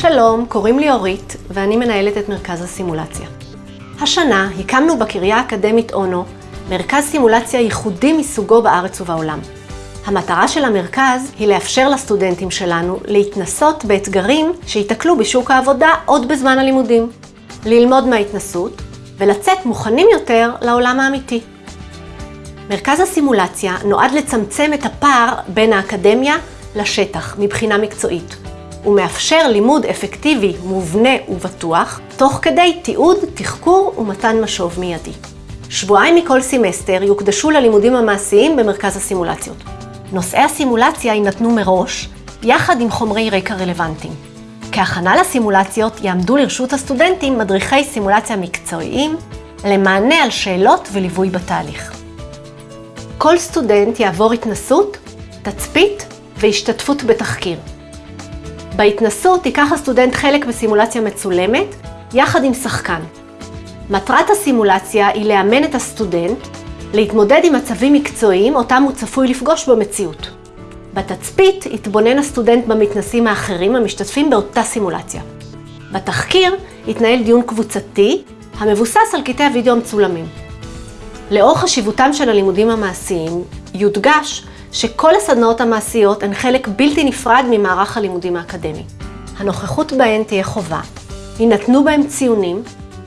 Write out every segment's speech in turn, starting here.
שלום, קוראים לי אורית, ואני מנהלת את מרכז הסימולציה. השנה הקמנו בקריה האקדמית אונו מרכז סימולציה ייחודי מסוגו בארץ ובעולם. המטרה של המרכז היא לאפשר לסטודנטים שלנו להתנסות באתגרים שיתקלו בשוק העבודה עוד בזמן הלימודים, ללמוד מההתנסות ולצאת מוכנים יותר לעולם האמיתי. מרכז הסימולציה נועד לצמצם את הפער בין האקדמיה לשטח מבחינה מקצועית. הוא מאפשר לימוד אפקטיבי, מובנה ובטוח, תוך כדי תיעוד, תחקור ומתן משוב מיידי. שבועיים מכל סמסטר יוקדשו ללימודים המעשיים במרכז הסימולציות. נושאי הסימולציה יינתנו מראש, יחד עם חומרי רקע רלוונטיים. כהכנה לסימולציות יעמדו לרשות הסטודנטים מדריכי סימולציה מקצועיים למענה על שאלות וליווי בתהליך. כל סטודנט יעבור התנסות, תצפית והשתתפות בתחקיר. בהתנסות ייקח הסטודנט חלק בסימולציה מצולמת, יחד עם שחקן. מטרת הסימולציה היא לאמן את הסטודנט להתמודד עם מצבים מקצועיים אותם הוא צפוי לפגוש במציאות. בתצפית יתבונן הסטודנט במתנסים האחרים המשתתפים באותה סימולציה. בתחקיר יתנהל דיון קבוצתי המבוסס על קטעי הוידאו המצולמים. לאור חשיבותם של הלימודים המעשיים, יודגש שכל הסדנאות המעשיות הן חלק בלתי נפרד ממערך הלימודים האקדמי. הנוכחות בהן תהיה חובה, יינתנו בהם ציונים,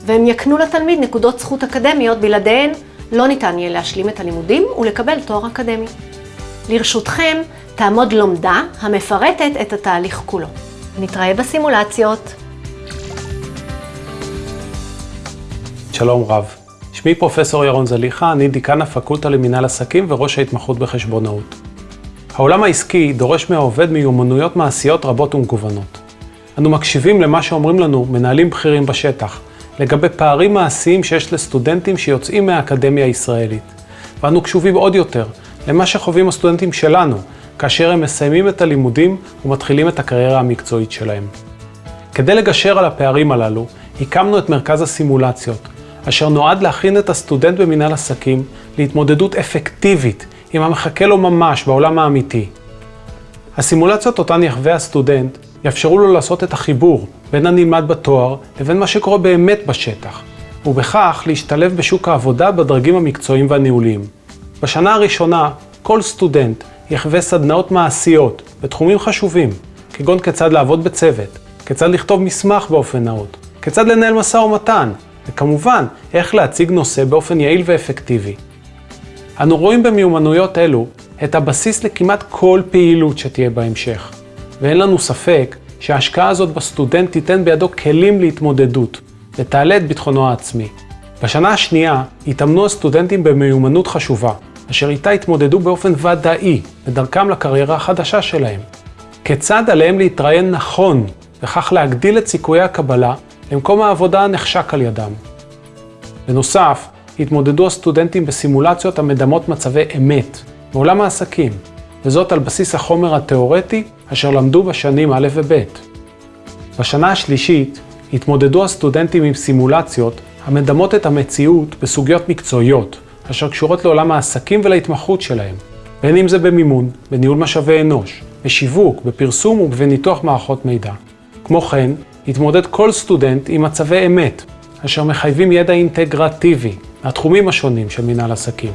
והם יקנו לתלמיד נקודות זכות אקדמיות, בלעדיהן לא ניתן יהיה להשלים את הלימודים ולקבל תואר אקדמי. לרשותכם תעמוד לומדה המפרטת את התהליך כולו. נתראה בסימולציות. שלום רב, שמי פרופסור ירון זליכה, אני דיקן הפקולטה למינהל עסקים וראש ההתמחות בחשבונאות. העולם העסקי דורש מהעובד מיומנויות מעשיות רבות ומגוונות. אנו מקשיבים למה שאומרים לנו מנהלים בכירים בשטח, לגבי פערים מעשיים שיש לסטודנטים שיוצאים מהאקדמיה הישראלית. ואנו קשובים עוד יותר למה שחווים הסטודנטים שלנו, כאשר הם מסיימים את הלימודים ומתחילים את הקריירה המקצועית שלהם. כדי לגשר על הפערים הללו, הקמנו את מרכז הסימולציות, אשר נועד להכין את הסטודנט במנהל עסקים להתמודדות אפקטיבית עם המחכה לו ממש בעולם האמיתי. הסימולציות אותן יחווה הסטודנט יאפשרו לו לעשות את החיבור בין הנלמד בתואר לבין מה שקורה באמת בשטח, ובכך להשתלב בשוק העבודה בדרגים המקצועיים והניהוליים. בשנה הראשונה, כל סטודנט יחווה סדנאות מעשיות בתחומים חשובים, כגון כיצד לעבוד בצוות, כיצד לכתוב מסמך באופן נאות, כיצד לנהל משא ומתן, וכמובן, איך להציג נושא באופן יעיל ואפקטיבי. אנו רואים במיומנויות אלו את הבסיס לכמעט כל פעילות שתהיה בהמשך, ואין לנו ספק שההשקעה הזאת בסטודנט תיתן בידו כלים להתמודדות, ותעלה את ביטחונו העצמי. בשנה השנייה התאמנו הסטודנטים במיומנות חשובה, אשר איתה התמודדו באופן ודאי בדרכם לקריירה החדשה שלהם. כיצד עליהם להתראיין נכון, וכך להגדיל את סיכויי הקבלה למקום העבודה הנחשק על ידם. בנוסף, התמודדו הסטודנטים בסימולציות המדמות מצבי אמת מעולם העסקים, וזאת על בסיס החומר התאורטי אשר למדו בשנים א' וב'. בשנה השלישית התמודדו הסטודנטים עם סימולציות המדמות את המציאות בסוגיות מקצועיות, אשר קשורות לעולם העסקים ולהתמחות שלהם, בין אם זה במימון, בניהול משאבי אנוש, בשיווק, בפרסום ובניתוח מערכות מידע. כמו כן, התמודד כל סטודנט עם מצבי אמת, אשר מחייבים ידע אינטגרטיבי מהתחומים השונים של מנהל עסקים.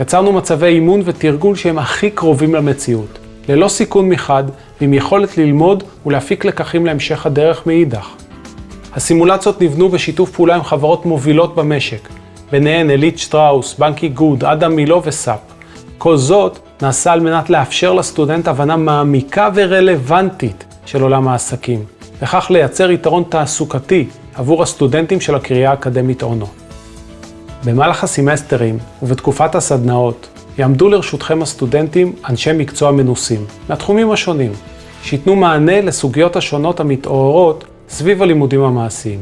יצרנו מצבי אימון ותרגול שהם הכי קרובים למציאות, ללא סיכון מחד ועם יכולת ללמוד ולהפיק לקחים להמשך הדרך מאידך. הסימולציות נבנו בשיתוף פעולה עם חברות מובילות במשק, ביניהן אליט שטראוס, בנק איגוד, אדם מילו וסאפ. כל זאת נעשה על מנת לאפשר לסטודנט הבנה מעמיקה ורלוונטית של עולם העסקים, וכך לייצר יתרון תעסוקתי עבור הסטודנטים של הקריאה האקדמית אונו. במהלך הסמסטרים ובתקופת הסדנאות יעמדו לרשותכם הסטודנטים אנשי מקצוע מנוסים, מהתחומים השונים, שייתנו מענה לסוגיות השונות המתעוררות סביב הלימודים המעשיים.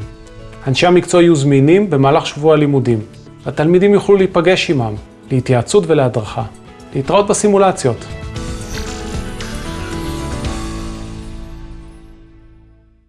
אנשי המקצוע יהיו זמינים במהלך שבוע הלימודים, והתלמידים יוכלו להיפגש עמם, להתייעצות ולהדרכה. להתראות בסימולציות.